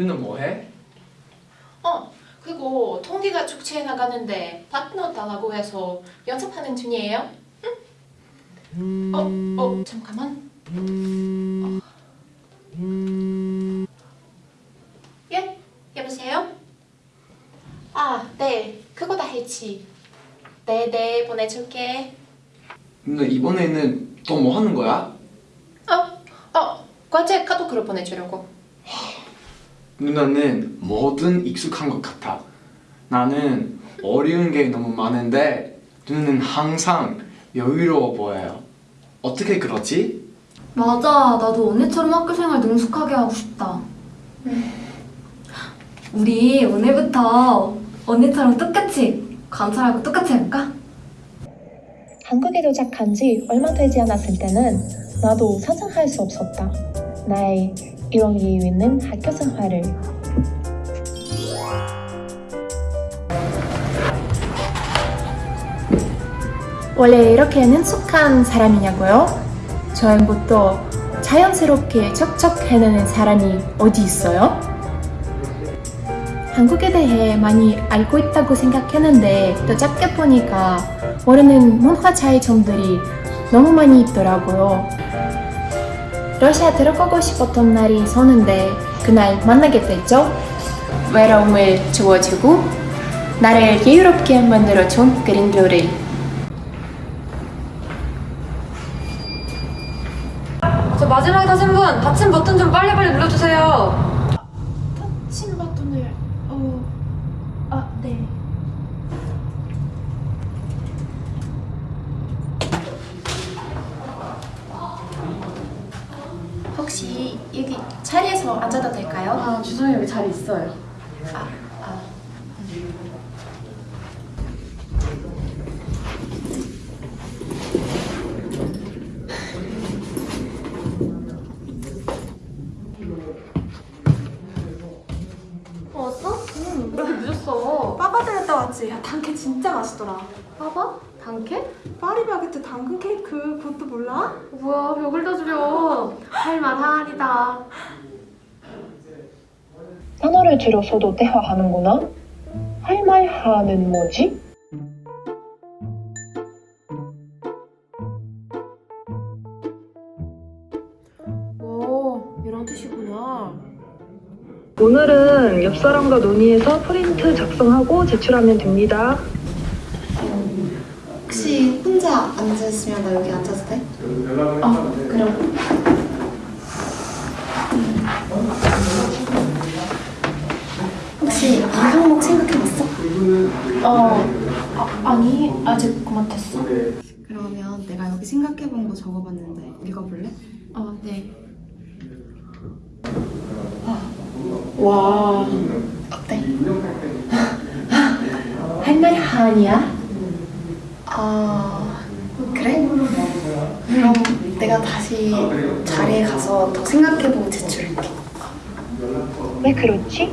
누는 뭐해? 어, 그리고 통기가 축제에 나가는데 파트너 달라고 해서 연습하는 중이에요. 응? 어, 어, 잠깐만. 어. 예? 여보세요? 아, 네. 그거 다 했지. 네, 네, 보내줄게. 누나 이번에는 또 뭐 하는 거야? 어, 어, 과제 카톡으로 보내주려고. 누나는 뭐든 익숙한 것 같아. 나는 어려운 게 너무 많은데 누나는 항상 여유로워 보여요. 어떻게 그러지? 맞아. 나도 언니처럼 학교 생활 능숙하게 하고 싶다. 우리 오늘부터 언니처럼 똑같이 관찰하고 똑같이 해볼까? 한국에 도착한 지 얼마 되지 않았을 때는 나도 상상할 수 없었다. 나의 이런 이유 있는 학교 생활을. 원래 이렇게 능숙한 사람이냐고요? 저행부터 자연스럽게 척척 해내는 사람이 어디 있어요? 한국에 대해 많이 알고 있다고 생각했는데 또 짧게 보니까 모르는 문화 차이 점들이 너무 많이 있더라고요. 러시아 들어가고 싶었던 날이 있었는데 그날 만나게 됐죠. 외로움을 주워주고 나를 여유롭게 만들어준 그림들을 저 마지막에 타신 분 받침 버튼 좀 빨리빨리 눌러주세요. 친 버튼을 어... 아, 네. 혹시 여기 자리에서 앉아도 될까요? 아 주성이 여기 자리 있어요. 아, 아. 왔어? 응. 왜 이렇게 늦었어? 빠바들 갔다 왔지? 야, 당케 진짜 맛있더라. 봐봐. 단케? 파리바게트 당근 케이크 그것도 몰라? 뭐야 벽을 다 주려. 할만하니다. 단어를 줄여서도 대화하는구나? 할말 하는 뭐지? 오, 이런 뜻이구나. 오늘은 옆 사람과 논의해서 프린트 작성하고 제출하면 됩니다. 혹시 혼자 앉으시면 나 여기 앉아도 돼? 어, 그럼. 혹시 이 항목 생각해봤어? 어, 아, 아니, 아직 그만뒀어. 그러면 내가 여기 생각해본 거 적어봤는데 읽어볼래? 어, 네. 와, 어때? 할말 하냐? 아 그래? 그럼 내가 다시 자리에 가서 더 생각해보고 제출할게 왜 그렇지?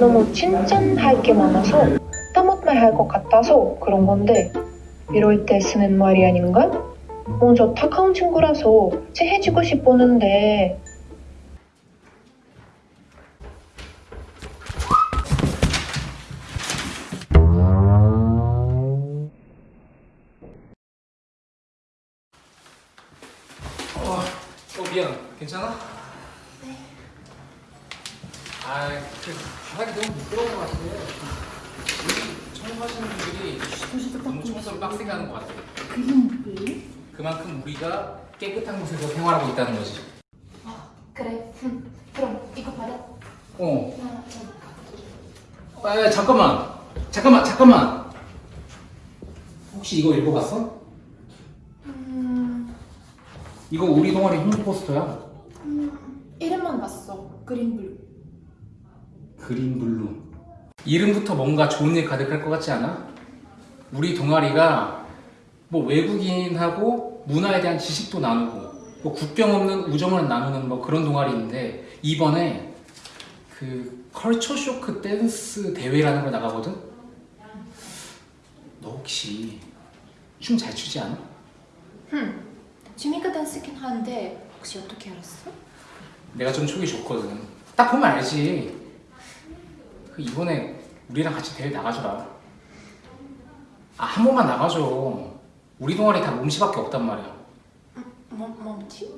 너무 칭찬할 게 많아서 따먹말 할것 같아서 그런 건데 이럴 때 쓰는 말이 아닌가? 먼저 착한 친구라서 친해지고 싶었는데 미안. 괜찮아? 네. 아, 그 바닥이 너무 미끄러운 것 같아. 여기 청소하시는 분들이 너무 청소를 빡세게 하는 것 같아. 그만큼 우리가 깨끗한 곳에서 생활하고 있다는 거지. 그래. 음, 그럼 이거 받아. 어. 아, 잠깐만. 잠깐만, 잠깐만. 혹시 이거 읽어봤어? 음, 이거 우리 동아리 홍보 포스터야. 이름만 봤어. 그린블루. 그린 블루. 이름부터 뭔가 좋은 일 가득할 것 같지 않아? 우리 동아리가 뭐 외국인하고 문화에 대한 지식도 나누고 뭐 국경 없는 우정을 나누는 뭐 그런 동아리인데 이번에 그 culture shock 댄스 대회라는 걸 나가거든? 너 혹시 춤 잘 추지 않아? 흠, 지미가 댄스긴 한데 혹시 어떻게 알았어? 내가 좀 촉이 좋거든. 딱 보면 알지. 그 이번에 우리랑 같이 대회 나가줘라. 아, 한 번만 나가줘. 우리 동아리 다 몸치밖에 없단 말이야. 뭐, 뭐지?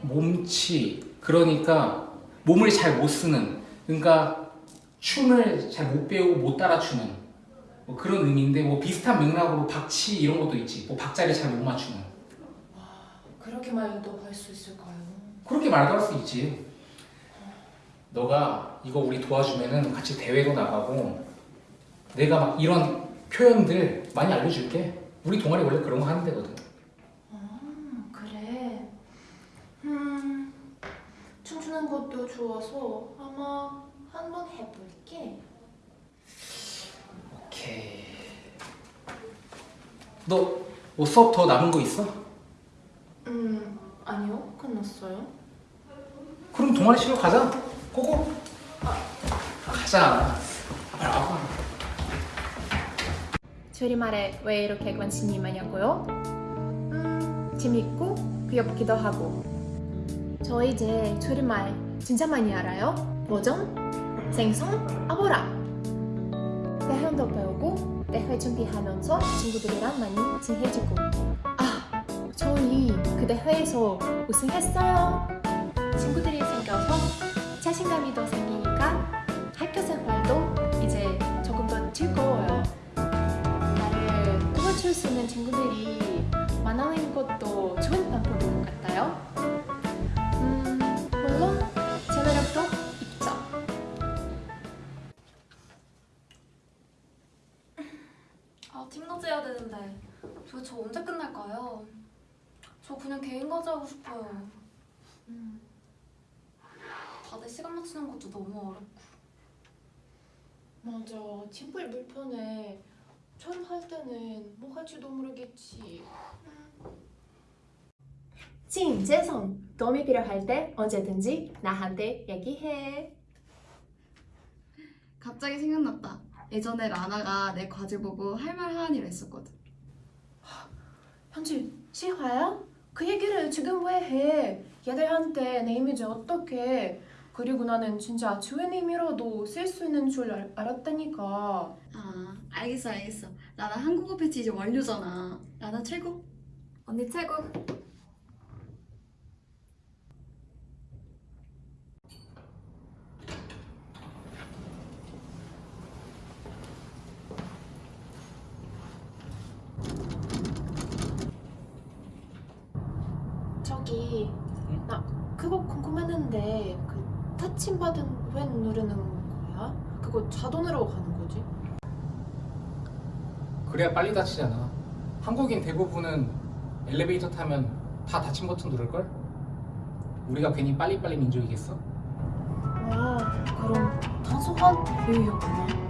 몸치. 그러니까 몸을 잘 못 쓰는. 그러니까 춤을 잘 못 배우고 못 따라 추는. 뭐 그런 의미인데 뭐 비슷한 맥락으로 박치 이런 것도 있지. 뭐 박자를 잘 못 맞추는. 그렇게 말도 할 수 있을까요? 그렇게 말도 할 수 있지. 너가 이거 우리 도와주면은 같이 대회도 나가고 내가 막 이런 표현들 많이 알려줄게. 우리 동아리 원래 그런 거 하는 데거든. 음, 그래. 음, 춤추는 것도 좋아서 아마 한번 해볼게. 오케이. 너 뭐 수업 더 남은 거 있어? 끝났어요. 그럼 동아리 실로 가자. 고고. 가자. 빨리 와봐. 줄임말에 왜 이렇게 관심이 많냐고요? 음, 재밌고 귀엽기도 하고. 저 이제 줄임말 진짜 많이 알아요. 버전, 생선, 아보라. 대형도 배우고 대회 준비하면서 친구들이랑 많이 친해지고. 아, 저희 그 대 회에서 우승했어요. 친구들이 생겨서 자신감이 더 생기니까 학교 생활도 이제 조금 더 즐거워요. 나를 도와줄 수 있는 친구들이 많아진 것도 좋은 방법인 것 같아요. 음, 물론 제 매력도 있죠. 아, 팀 과제 해야 되는데 도대체 언제 끝날까요? 저 그냥 개인 과제 하고 싶어요. 음. 다들 시간 맞추는 것도 너무 어렵고. 맞아, 팀플 불편해. 처음 할 때는 뭐 할지도 모르겠지. 진 재성, 도움이 필요할 때 언제든지 나한테 얘기해. 갑자기 생각났다. 예전에 라나가 내 과제 보고 할 말 하은이라 했었거든. 현지, 시화야? 그 얘기를 지금 왜 해? 얘들한테 내 이미지 어떻게? 그리고 나는 진짜 주인 의미로도 쓸 수 있는 줄 알, 알았다니까. 아, 알겠어, 알겠어. 라나 한국어 패치 이제 완료잖아. 라나 최고. 언니 최고. 저기, 나 그거 궁금했는데 그 타침 받은 왜 누르는 거야? 그거 자동으로 가는 거지? 그래야 빨리 다치잖아. 한국인 대부분은 엘리베이터 타면 다 닫힌 버튼 누를걸? 우리가 괜히 빨리빨리 민족이겠어? 와, 그럼 단순한 이유였구나.